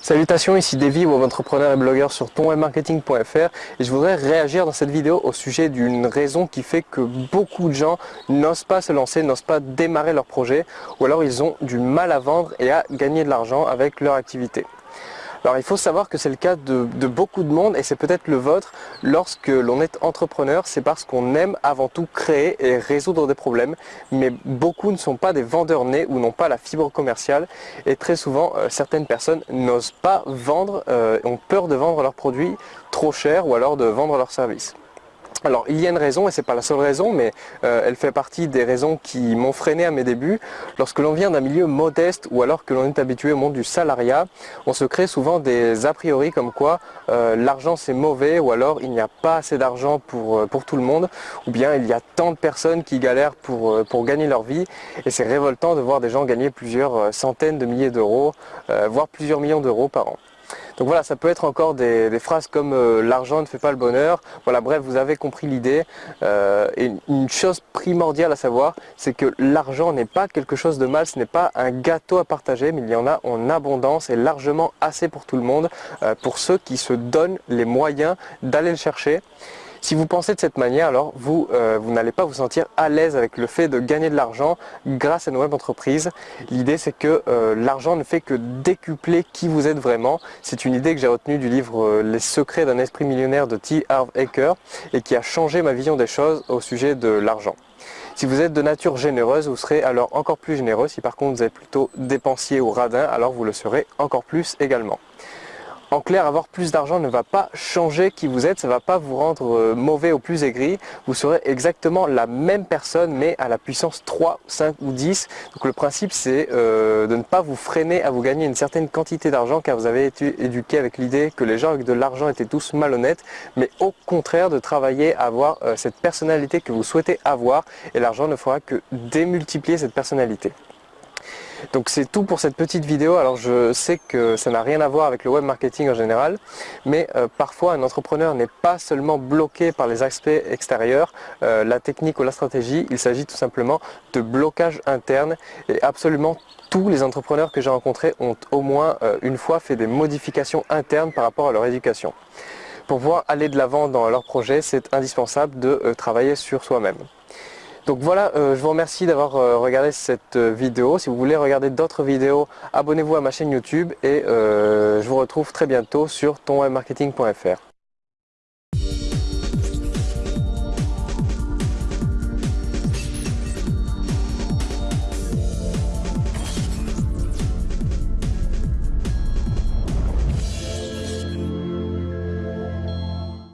Salutations, ici Davy, web entrepreneur et blogueur sur tonwebmarketing.fr et je voudrais réagir dans cette vidéo au sujet d'une raison qui fait que beaucoup de gens n'osent pas se lancer, n'osent pas démarrer leur projet ou alors ils ont du mal à vendre et à gagner de l'argent avec leur activité. Alors il faut savoir que c'est le cas de, beaucoup de monde et c'est peut-être le vôtre. Lorsque l'on est entrepreneur, c'est parce qu'on aime avant tout créer et résoudre des problèmes. Mais beaucoup ne sont pas des vendeurs nés ou n'ont pas la fibre commerciale. Et très souvent, euh, certaines personnes n'osent pas vendre, euh, ont peur de vendre leurs produits trop cher ou alors de vendre leurs services. Alors il y a une raison, et ce n'est pas la seule raison, mais euh, elle fait partie des raisons qui m'ont freiné à mes débuts. Lorsque l'on vient d'un milieu modeste ou alors que l'on est habitué au monde du salariat, on se crée souvent des a priori comme quoi euh, l'argent c'est mauvais ou alors il n'y a pas assez d'argent pour, euh, pour tout le monde ou bien il y a tant de personnes qui galèrent pour, pour gagner leur vie et c'est révoltant de voir des gens gagner plusieurs centaines de milliers d'euros, voire plusieurs millions d'euros par an. Donc voilà, ça peut être encore des, phrases comme euh, l'argent ne fait pas le bonheur. Voilà, bref, vous avez compris l'idée. Euh, et une chose primordiale à savoir, c'est que l'argent n'est pas quelque chose de mal, ce n'est pas un gâteau à partager, mais il y en a en abondance et largement assez pour tout le monde, euh, pour ceux qui se donnent les moyens d'aller le chercher. Si vous pensez de cette manière, alors vous, euh, vous n'allez pas vous sentir à l'aise avec le fait de gagner de l'argent grâce à une web entreprise. L'idée c'est que euh, l'argent ne fait que décupler qui vous êtes vraiment. C'est une idée que j'ai retenue du livre euh, Les secrets d'un esprit millionnaire de T. Harv Eker et qui a changé ma vision des choses au sujet de l'argent. Si vous êtes de nature généreuse, vous serez alors encore plus généreux. Si par contre vous êtes plutôt dépensier ou radin, alors vous le serez encore plus également. En clair, avoir plus d'argent ne va pas changer qui vous êtes, ça ne va pas vous rendre euh, mauvais ou plus aigri. Vous serez exactement la même personne, mais à la puissance 3, 5 ou 10. Donc le principe, c'est euh, de ne pas vous freiner à vous gagner une certaine quantité d'argent, car vous avez été éduqué avec l'idée que les gens avec de l'argent étaient tous malhonnêtes, mais au contraire de travailler à avoir euh, cette personnalité que vous souhaitez avoir, et l'argent ne fera que démultiplier cette personnalité. Donc c'est tout pour cette petite vidéo. Alors je sais que ça n'a rien à voir avec le web marketing en général, mais euh, parfois un entrepreneur n'est pas seulement bloqué par les aspects extérieurs, euh, la technique ou la stratégie, il s'agit tout simplement de blocage interne et absolument tous les entrepreneurs que j'ai rencontrés ont au moins euh, une fois fait des modifications internes par rapport à leur éducation. Pour pouvoir aller de l'avant dans leur projet, c'est indispensable de travailler sur soi-même. Donc voilà, euh, je vous remercie d'avoir euh, regardé cette euh, vidéo. Si vous voulez regarder d'autres vidéos, abonnez-vous à ma chaîne YouTube et je vous retrouve très bientôt sur tonwebmarketing.fr.